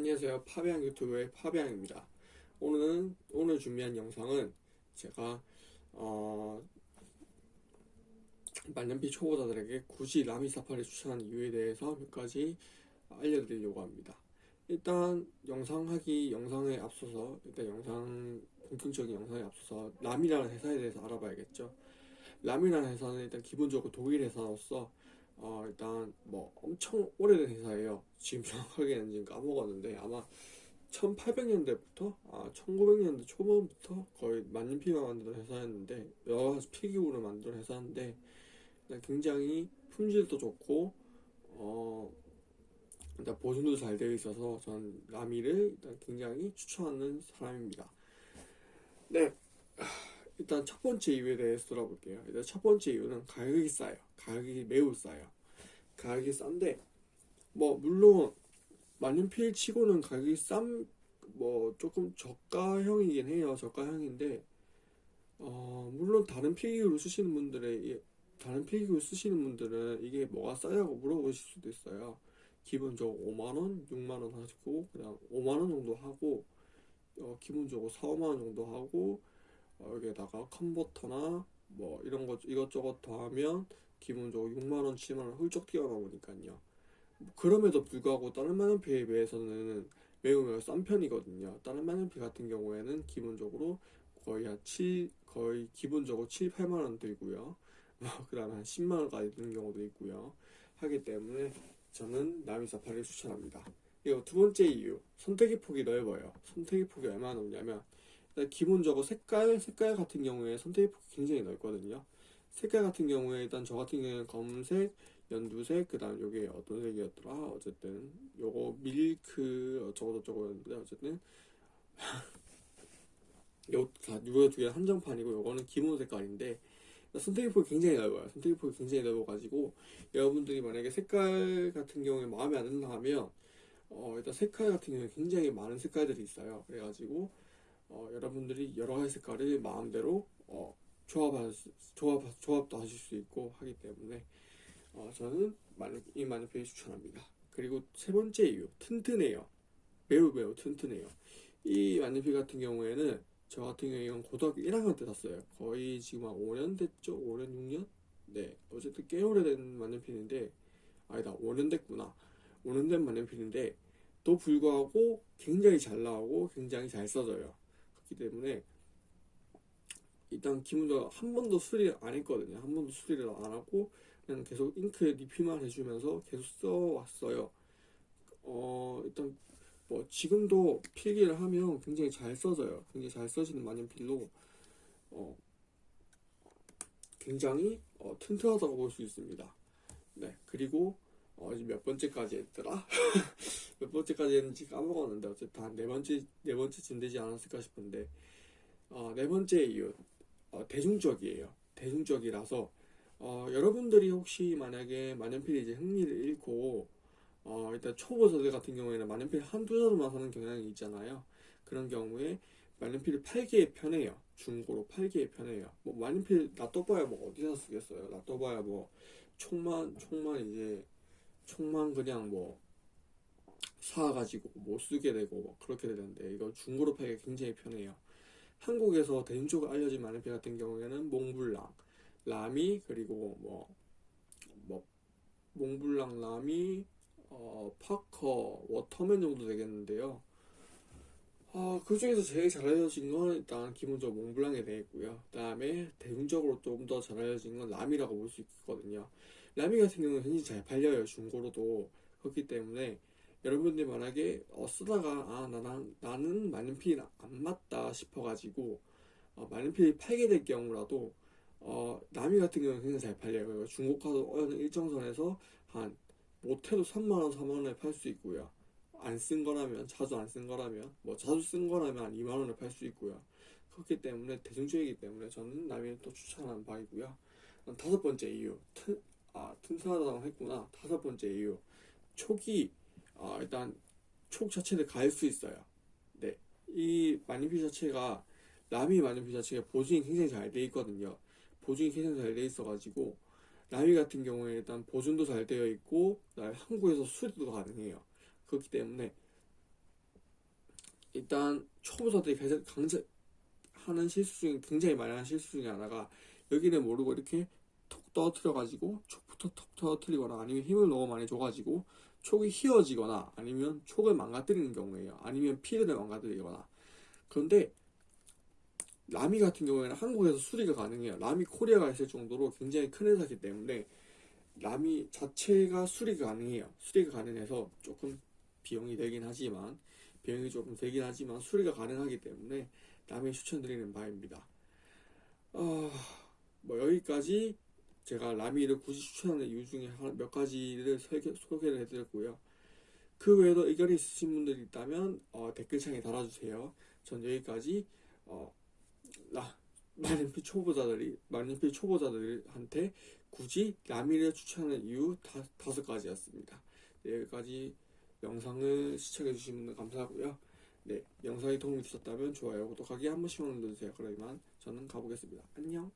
안녕하세요. 파비앙 유튜브의 파비앙입니다. 오늘은 오늘 준비한 영상은 제가 어, 만년필 초보자들에게 굳이 라미 사파를 추천한 이유에 대해서 몇 가지 알려드리려고 합니다. 일단 영상 하기 영상에 앞서서 일단 영상 본격적인 영상에 앞서서 람이라는 회사에 대해서 알아봐야겠죠. 람이라는 회사는 일단 기본적으로 독일 회사로서 어, 일단 뭐 엄청 오래된 회사예요. 지금 정확하게는 지금 까먹었는데 아마 1800년대부터 아 1900년대 초반부터 거의 만년필만 만드는 회사였는데 여러 가지 필기구를 만드는 회사인데 굉장히 품질도 좋고 어 일단 보존도 잘 되어 있어서 전 라미를 일단 굉장히 추천하는 사람입니다. 네. 일단 첫 번째 이유에 대해서 들어볼게요. 일단 첫 번째 이유는 가격이 싸요. 가격이 매우 싸요. 가격이 싼데 뭐 물론 만년필 치고는 가격이 싼 뭐 조금 저가형이긴 해요. 저가형인데 어 물론 다른 필기구를 쓰시는 분들의 다른 필기구를 쓰시는 분들은 이게 뭐가 싸냐고 물어보실 수도 있어요. 기본적으로 5만원, 6만원 하시고 그냥 5만원 정도 하고 어 기본적으로 4, 5만원 정도 하고 어, 여기에다가 컨버터나 뭐 이런 것 이것저것 더하면 기본적으로 6만원, 7만원 훌쩍 뛰어나오니까요. 그럼에도 불구하고 다른 만년필에 비해서는 매우 매우 싼 편이거든요. 다른 만년필 같은 경우에는 기본적으로 거의 한 7, 거의 기본적으로 7, 8만원 들고요. 그 다음에 한 10만원까지 드는 경우도 있고요. 하기 때문에 저는 나미사파를 추천합니다. 그리고 두 번째 이유, 선택의 폭이 넓어요. 선택의 폭이 얼마나 넓냐면 기본적으로 색깔, 색깔 같은 경우에 선택의 폭이 굉장히 넓거든요. 색깔 같은 경우에 일단 저 같은 경우에는 검은색, 연두색, 그 다음 요게 어떤 색이었더라? 어쨌든 요거 밀크 어쩌고 저쩌고였는데 어쨌든 요, 요거 두개 한정판이고 요거는 기본 색깔인데 선택의 폭이 굉장히 넓어요. 선택의 폭이 굉장히 넓어가지고 여러분들이 만약에 색깔 같은 경우에 마음에 안 든다 하면 어, 일단 색깔 같은 경우에 굉장히 많은 색깔들이 있어요. 그래가지고 어, 여러분들이 여러 색깔을 마음대로 어, 조합, 조합, 조합도 하실 수 있고 하기 때문에 어, 저는 이 마니페이 추천합니다. 그리고 세 번째 이유, 튼튼해요. 매우 매우 튼튼해요. 이 마니페이 같은 경우에는 저 같은 경우에 이건 고등학교 1학년 때 샀어요. 거의 지금 한 5년 됐죠? 5년, 6년? 네. 어쨌든 꽤 오래된 만년필인데, 아니다, 5년 됐구나. 5년 된 만년필인데, 또 불구하고 굉장히 잘 나오고 굉장히 잘 써져요. 그렇기 때문에 일단 기본적으로 한 번도 수리를 안 했거든요. 한 번도 수리를 안 하고 그냥 계속 잉크에 리필만 해주면서 계속 써왔어요. 어 일단 뭐 지금도 필기를 하면 굉장히 잘 써져요. 굉장히 잘 써지는 만년필로 어 굉장히 어, 튼튼하다고 볼 수 있습니다. 네 그리고 어, 몇 번째까지 했더라? 몇 번째까지 했는지 까먹었는데 어쨌든 한 네 번째 네 번째쯤 되지 않았을까 싶은데 어, 네 번째 이유 어, 대중적이에요. 대중적이라서 어, 여러분들이 혹시 만약에 만년필이 이제 흥미를 잃고 어, 일단 초보자들 같은 경우에는 만년필 한두 자루만 사는 경향이 있잖아요. 그런 경우에 만년필을 팔기에 편해요. 중고로 팔기에 편해요. 뭐 만년필 놔둬봐야 뭐 어디서 쓰겠어요. 놔둬봐야 뭐 총만 총만 이제 총만 그냥 뭐 사가지고 못 쓰게 되고 뭐 그렇게 되는데 이거 중고로 팔기 굉장히 편해요. 한국에서 대중적으로 알려진 만년필 같은 경우에는 몽블랑, 라미 그리고 뭐, 뭐 몽블랑, 라미, 어, 파커, 워터맨 정도 되겠는데요. 어, 그 중에서 제일 잘 알려진 건 일단 기본적으로 몽블랑에 되겠고요. 그 다음에 대중적으로 좀 더 잘 알려진 건 라미라고 볼 수 있거든요. 라미 같은 경우는 굉장히 잘 팔려요. 중고로도. 그렇기 때문에 여러분들 만약에 어, 쓰다가 아 나는 나는 만년필이 안 맞다 싶어가지고 어, 만년필이 팔게 될 경우라도 어, 나미 같은 경우는 굉장히 잘 팔려요. 중고가도 어느 일정선에서 한 못해도 3만원, 4만원에 팔 수 있고요. 안 쓴 거라면, 자주 안 쓴 거라면, 뭐 자주 쓴 거라면 한 2만원에 팔 수 있고요. 그렇기 때문에 대중적이기 때문에 저는 나미를 또 추천하는 바이고요. 다섯 번째 이유, 튼, 아, 튼튼하다고 했구나. 다섯 번째 이유, 초기 어, 일단 촉 자체를 가릴 수 있어요. 네, 이 마니피 자체가 라미 마니피 자체가 보증이 굉장히 잘 돼 있거든요. 보증이 굉장히 잘 돼 있어 가지고 라미 같은 경우에 일단 보증도 잘 되어 있고 한국에서 수리도 가능해요. 그렇기 때문에 일단 초보자들이 가장 강제 하는 실수 중에 굉장히 많이 하는 실수 중에 하나가 여기는 모르고 이렇게 톡 떨어뜨려 가지고 촉부터 톡 떨어뜨리거나 아니면 힘을 너무 많이 줘가지고 촉이 휘어지거나 아니면 촉을 망가뜨리는 경우에요. 아니면 피드를 망가뜨리거나 그런데 라미 같은 경우에는 한국에서 수리가 가능해요. 라미 코리아가 있을 정도로 굉장히 큰 회사이기 때문에 라미 자체가 수리가 가능해요. 수리가 가능해서 조금 비용이 되긴 하지만 비용이 조금 되긴 하지만 수리가 가능하기 때문에 라미 추천드리는 바입니다. 아, 뭐 여기까지 제가 라미를 굳이 추천하는 이유 중에 한- 몇 가지를 설계- 소개를 해드렸고요. 그 외에도 의견이 있으신 분들이 있다면 어, 댓글창에 달아주세요. 전 여기까지 어, 라, 만년필 초보자들이 만년필 초보자들한테 굳이 라미를 추천하는 이유 다, 다섯 가지였습니다. 네, 여기까지 영상을 시청해주신 분들 감사하고요. 네, 영상이 도움이 되셨다면 좋아요, 구독하기 한 번씩만 눌러주세요. 그러면 저는 가보겠습니다. 안녕.